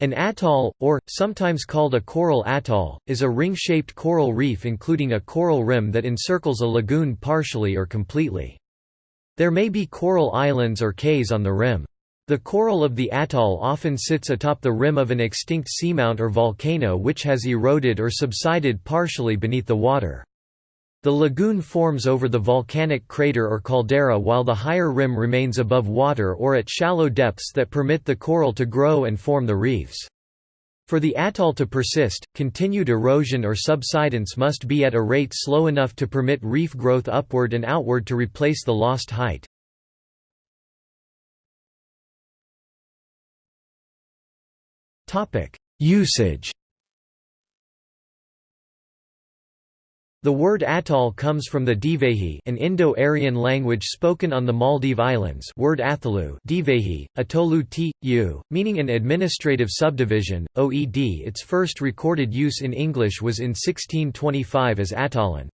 An atoll, or, sometimes called a coral atoll, is a ring-shaped coral reef including a coral rim that encircles a lagoon partially or completely. There may be coral islands or cays on the rim. The coral of the atoll often sits atop the rim of an extinct seamount or volcano which has eroded or subsided partially beneath the water. The lagoon forms over the volcanic crater or caldera while the higher rim remains above water or at shallow depths that permit the coral to grow and form the reefs. For the atoll to persist, continued erosion or subsidence must be at a rate slow enough to permit reef growth upward and outward to replace the lost height. Usage The word atoll comes from the Divehi an Indo-Aryan language spoken on the Maldive Islands word Athalu Divehi, Atolu t, u, meaning an administrative subdivision, OED its first recorded use in English was in 1625 as atollan.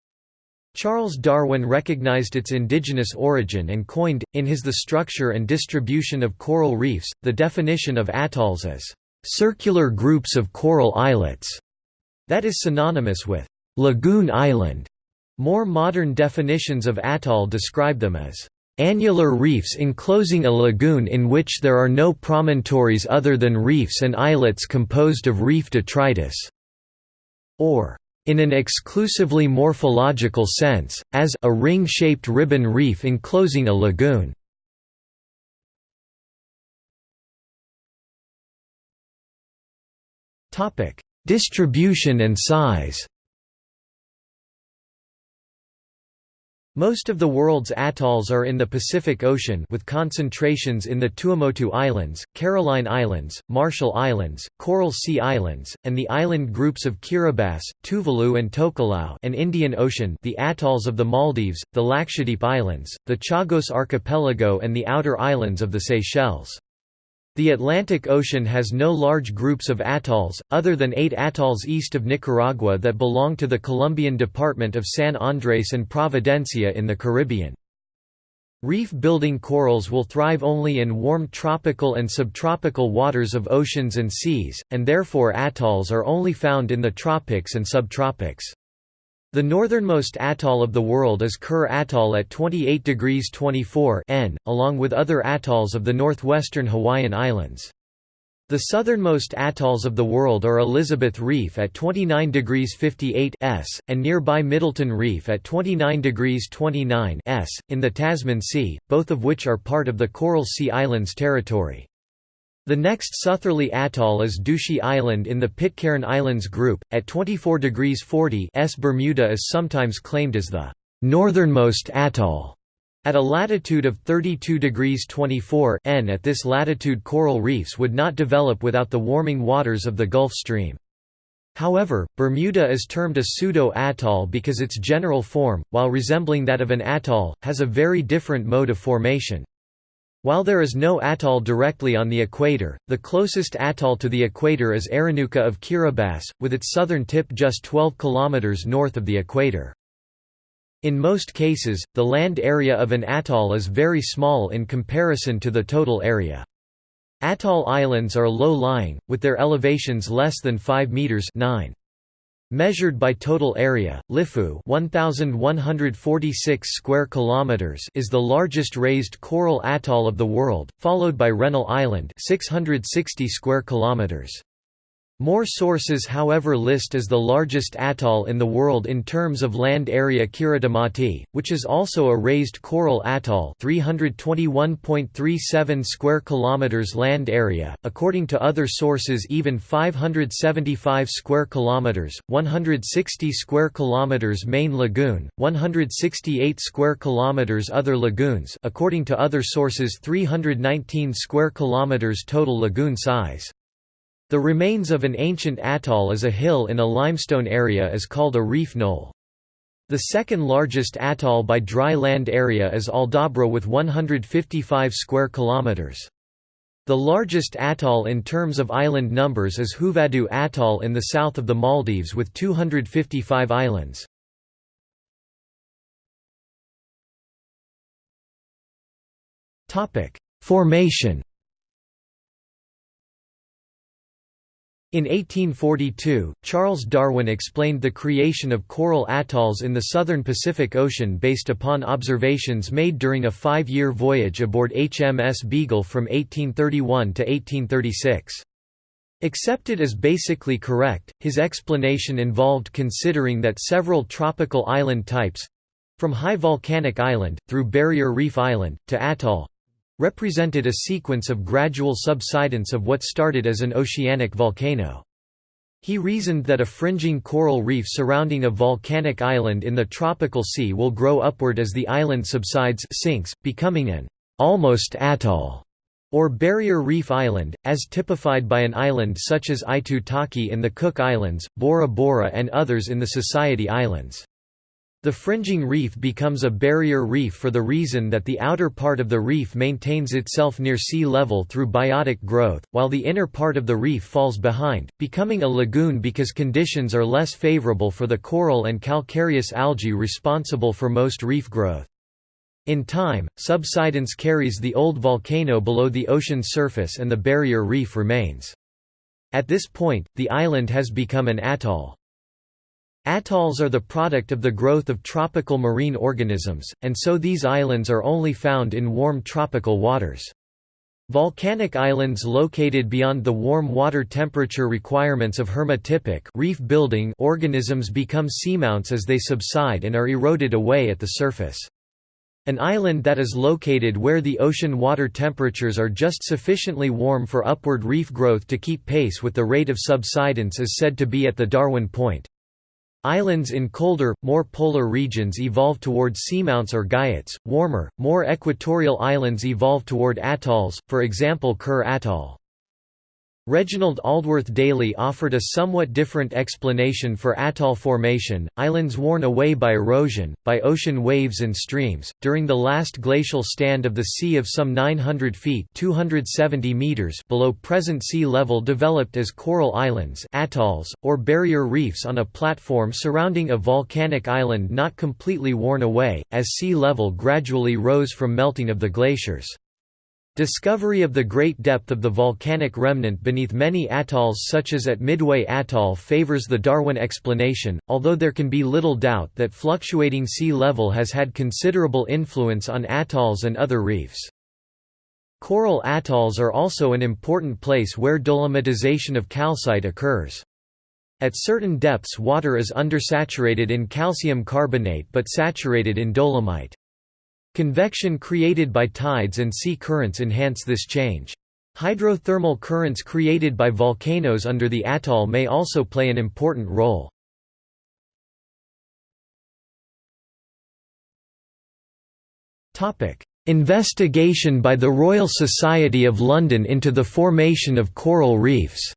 Charles Darwin recognized its indigenous origin and coined, in his The Structure and Distribution of Coral Reefs, the definition of atolls as, "...circular groups of coral islets", that is synonymous with Lagoon Island. More modern definitions of atoll describe them as annular reefs enclosing a lagoon in which there are no promontories other than reefs and islets composed of reef detritus, or in an exclusively morphological sense, as a ring-shaped ribbon reef enclosing a lagoon. Distribution and size Most of the world's atolls are in the Pacific Ocean with concentrations in the Tuamotu Islands, Caroline Islands, Marshall Islands, Coral Sea Islands, and the island groups of Kiribati, Tuvalu and Tokelau and Indian Ocean the atolls of the Maldives, the Lakshadweep Islands, the Chagos Archipelago and the outer islands of the Seychelles. The Atlantic Ocean has no large groups of atolls, other than eight atolls east of Nicaragua that belong to the Colombian department of San Andres and Providencia in the Caribbean. Reef-building corals will thrive only in warm tropical and subtropical waters of oceans and seas, and therefore atolls are only found in the tropics and subtropics. The northernmost atoll of the world is Kure Atoll at 28 degrees 24 N, along with other atolls of the northwestern Hawaiian Islands. The southernmost atolls of the world are Elizabeth Reef at 29 degrees 58 S, and nearby Middleton Reef at 29 degrees 29 S, in the Tasman Sea, both of which are part of the Coral Sea Islands territory. The next southerly atoll is Ducie Island in the Pitcairn Islands group, at 24 degrees 40 S. Bermuda is sometimes claimed as the northernmost atoll. At a latitude of 32 degrees 24 N at this latitude coral reefs would not develop without the warming waters of the Gulf Stream. However, Bermuda is termed a pseudo-atoll because its general form, while resembling that of an atoll, has a very different mode of formation. While there is no atoll directly on the equator, the closest atoll to the equator is Aranuka of Kiribati, with its southern tip just 12 km north of the equator. In most cases, the land area of an atoll is very small in comparison to the total area. Atoll islands are low-lying, with their elevations less than 5 meters 9. Measured by total area, Lifou 1146 square kilometers is the largest raised coral atoll of the world, followed by Rennell Island 660 square kilometers. More sources however list as the largest atoll in the world in terms of land area Kiritimati, which is also a raised coral atoll 321.37 square kilometers land area, according to other sources even 575 square kilometers, 160 square kilometers main lagoon, 168 square kilometers other lagoons according to other sources 319 square kilometers total lagoon size. The remains of an ancient atoll is a hill in a limestone area is called a reef knoll. The second largest atoll by dry land area is Aldabra with 155 square kilometers. The largest atoll in terms of island numbers is Huvadhu Atoll in the south of the Maldives with 255 islands. Formation In 1842, Charles Darwin explained the creation of coral atolls in the southern Pacific Ocean based upon observations made during a five-year voyage aboard HMS Beagle from 1831 to 1836. Accepted as basically correct, his explanation involved considering that several tropical island types—from high volcanic island, through barrier reef island, to atoll, represented a sequence of gradual subsidence of what started as an oceanic volcano. He reasoned that a fringing coral reef surrounding a volcanic island in the tropical sea will grow upward as the island subsides sinks, becoming an almost atoll or barrier reef island, as typified by an island such as Aitutaki in the Cook Islands, Bora Bora and others in the Society Islands. The fringing reef becomes a barrier reef for the reason that the outer part of the reef maintains itself near sea level through biotic growth, while the inner part of the reef falls behind, becoming a lagoon because conditions are less favorable for the coral and calcareous algae responsible for most reef growth. In time, subsidence carries the old volcano below the ocean surface and the barrier reef remains. At this point, the island has become an atoll. Atolls are the product of the growth of tropical marine organisms, and so these islands are only found in warm tropical waters. Volcanic islands located beyond the warm water temperature requirements of hermatypic reef-building organisms become seamounts as they subside and are eroded away at the surface. An island that is located where the ocean water temperatures are just sufficiently warm for upward reef growth to keep pace with the rate of subsidence is said to be at the Darwin point. Islands in colder, more polar regions evolve toward seamounts or guyots, warmer, more equatorial islands evolve toward atolls, for example Kure Atoll. Reginald Aldworth Daly offered a somewhat different explanation for atoll formation, islands worn away by erosion, by ocean waves and streams. During the last glacial stand of the sea of some 900 feet 270 meters below present sea level developed as coral islands atolls, or barrier reefs on a platform surrounding a volcanic island not completely worn away, as sea level gradually rose from melting of the glaciers. Discovery of the great depth of the volcanic remnant beneath many atolls such as at Midway Atoll favors the Darwin explanation, although there can be little doubt that fluctuating sea level has had considerable influence on atolls and other reefs. Coral atolls are also an important place where dolomitization of calcite occurs. At certain depths water is undersaturated in calcium carbonate but saturated in dolomite. Convection created by tides and sea currents enhance this change. Hydrothermal currents created by volcanoes under the atoll may also play an important role. Investigation by the Royal Society of London into the formation of coral reefs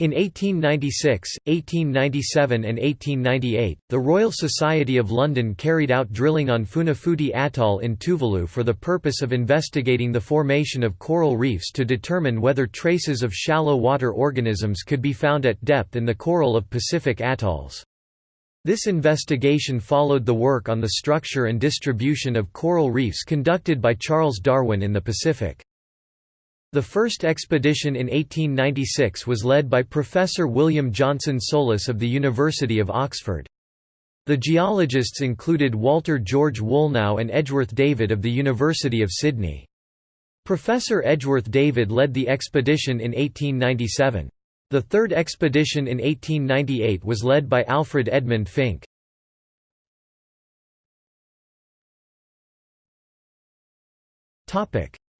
In 1896, 1897 and 1898, the Royal Society of London carried out drilling on Funafuti Atoll in Tuvalu for the purpose of investigating the formation of coral reefs to determine whether traces of shallow water organisms could be found at depth in the coral of Pacific atolls. This investigation followed the work on the structure and distribution of coral reefs conducted by Charles Darwin in the Pacific. The first expedition in 1896 was led by Professor William Johnson Sollas of the University of Oxford. The geologists included Walter George Woolnough and Edgeworth David of the University of Sydney. Professor Edgeworth David led the expedition in 1897. The third expedition in 1898 was led by Alfred Edmund Finckh.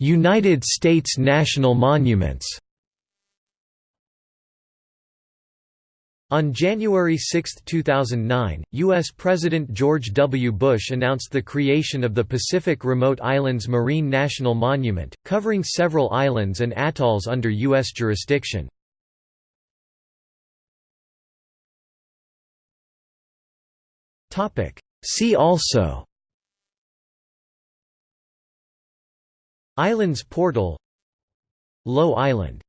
United States national monuments On January 6, 2009, U.S. President George W. Bush announced the creation of the Pacific Remote Islands Marine National Monument, covering several islands and atolls under U.S. jurisdiction. See also Islands Portal Low Island